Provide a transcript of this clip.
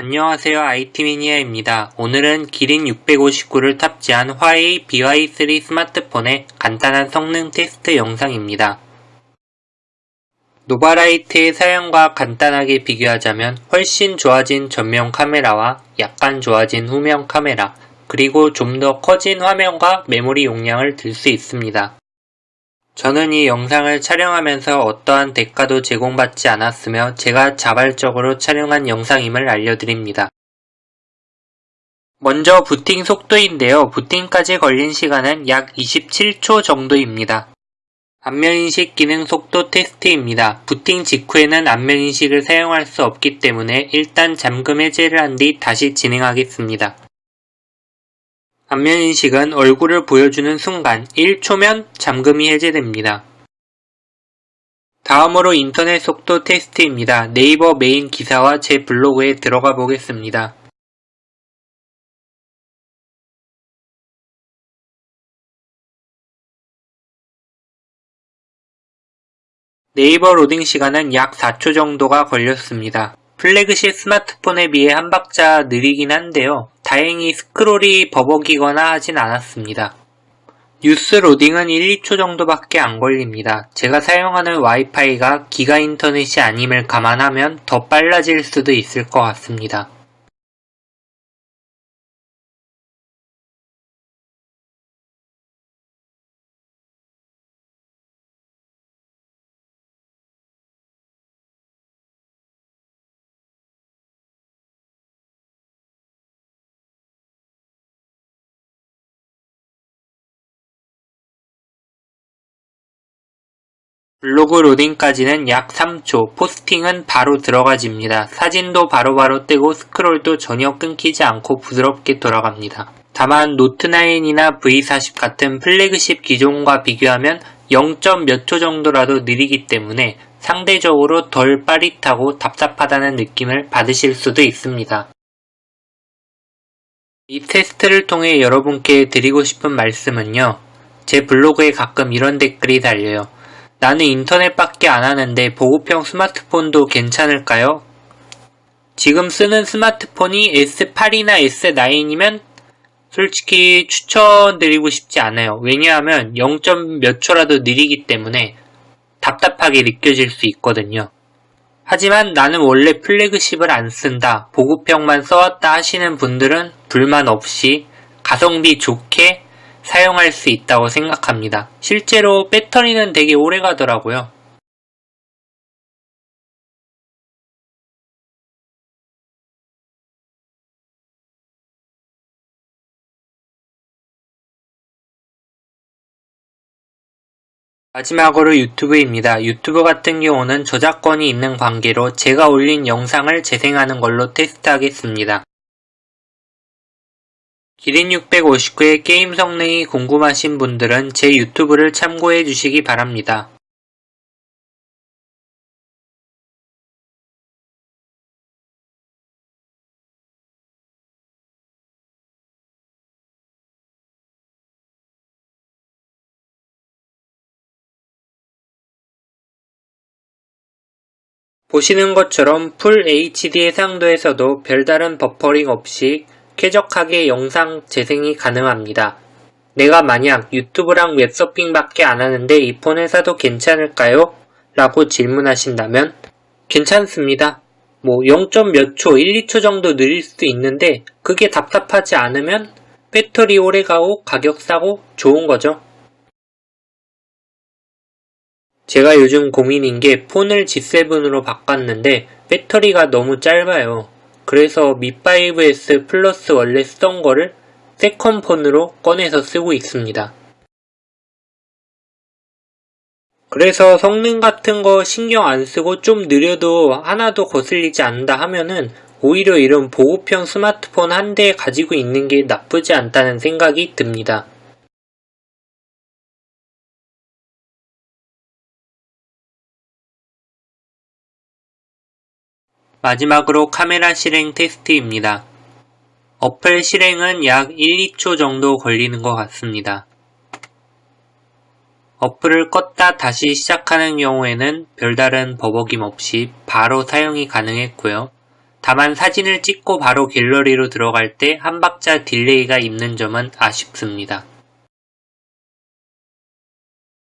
안녕하세요 IT매니아입니다. 오늘은 기린 659를 탑재한 화웨이 BY3 스마트폰의 간단한 성능 테스트 영상입니다. 노바라이트의 사양과 간단하게 비교하자면 훨씬 좋아진 전면 카메라와 약간 좋아진 후면 카메라 그리고 좀 더 커진 화면과 메모리 용량을 들 수 있습니다. 저는 이 영상을 촬영하면서 어떠한 대가도 제공받지 않았으며 제가 자발적으로 촬영한 영상임을 알려드립니다. 먼저 부팅 속도인데요. 부팅까지 걸린 시간은 약 27초 정도입니다. 안면인식 기능 속도 테스트입니다. 부팅 직후에는 안면인식을 사용할 수 없기 때문에 일단 잠금 해제를 한 뒤 다시 진행하겠습니다. 안면인식은 얼굴을 보여주는 순간 1초면 잠금이 해제됩니다. 다음으로 인터넷 속도 테스트입니다. 네이버 메인 기사와 제 블로그에 들어가 보겠습니다. 네이버 로딩 시간은 약 4초 정도가 걸렸습니다. 플래그십 스마트폰에 비해 한 박자 느리긴 한데요. 다행히 스크롤이 버벅이거나 하진 않았습니다. 뉴스 로딩은 1, 2초 정도밖에 안 걸립니다. 제가 사용하는 와이파이가 기가 인터넷이 아님을 감안하면 더 빨라질 수도 있을 것 같습니다. 블로그 로딩까지는 약 3초, 포스팅은 바로 들어가집니다. 사진도 바로바로 뜨고 스크롤도 전혀 끊기지 않고 부드럽게 돌아갑니다. 다만 노트9이나 V40 같은 플래그십 기종과 비교하면 0. 몇 초 정도라도 느리기 때문에 상대적으로 덜 빠릿하고 답답하다는 느낌을 받으실 수도 있습니다. 이 테스트를 통해 여러분께 드리고 싶은 말씀은요. 제 블로그에 가끔 이런 댓글이 달려요. 나는 인터넷밖에 안 하는데 보급형 스마트폰도 괜찮을까요? 지금 쓰는 스마트폰이 S8이나 S9이면 솔직히 추천드리고 싶지 않아요. 왜냐하면 0. 몇 초라도 느리기 때문에 답답하게 느껴질 수 있거든요. 하지만 나는 원래 플래그십을 안 쓴다, 보급형만 써왔다 하시는 분들은 불만 없이 가성비 좋게 사용할 수 있다고 생각합니다. 실제로 배터리는 되게 오래 가더라고요. 마지막으로 유튜브입니다. 유튜브 같은 경우는 저작권이 있는 관계로 제가 올린 영상을 재생하는 걸로 테스트하겠습니다. 기린 659의 게임 성능이 궁금하신 분들은 제 유튜브를 참고해 주시기 바랍니다. 보시는 것처럼 풀 HD 해상도에서도 별다른 버퍼링 없이 쾌적하게 영상 재생이 가능합니다. 내가 만약 유튜브랑 웹서핑밖에 안 하는데 이폰 회사도 괜찮을까요? 라고 질문하신다면 괜찮습니다. 뭐 0. 몇 초, 1, 2초 정도 느릴 수도 있는데 그게 답답하지 않으면 배터리 오래가고 가격 싸고 좋은 거죠. 제가 요즘 고민인 게 폰을 G7으로 바꿨는데 배터리가 너무 짧아요. 그래서 미5S 플러스 원래 쓰던 거를 세컨폰으로 꺼내서 쓰고 있습니다. 그래서 성능 같은 거 신경 안 쓰고 좀 느려도 하나도 거슬리지 않는다 하면은 오히려 이런 보급형 스마트폰 한 대 가지고 있는 게 나쁘지 않다는 생각이 듭니다. 마지막으로 카메라 실행 테스트입니다. 어플 실행은 약 1, 2초 정도 걸리는 것 같습니다. 어플을 껐다 다시 시작하는 경우에는 별다른 버벅임 없이 바로 사용이 가능했고요. 다만 사진을 찍고 바로 갤러리로 들어갈 때 한 박자 딜레이가 있는 점은 아쉽습니다.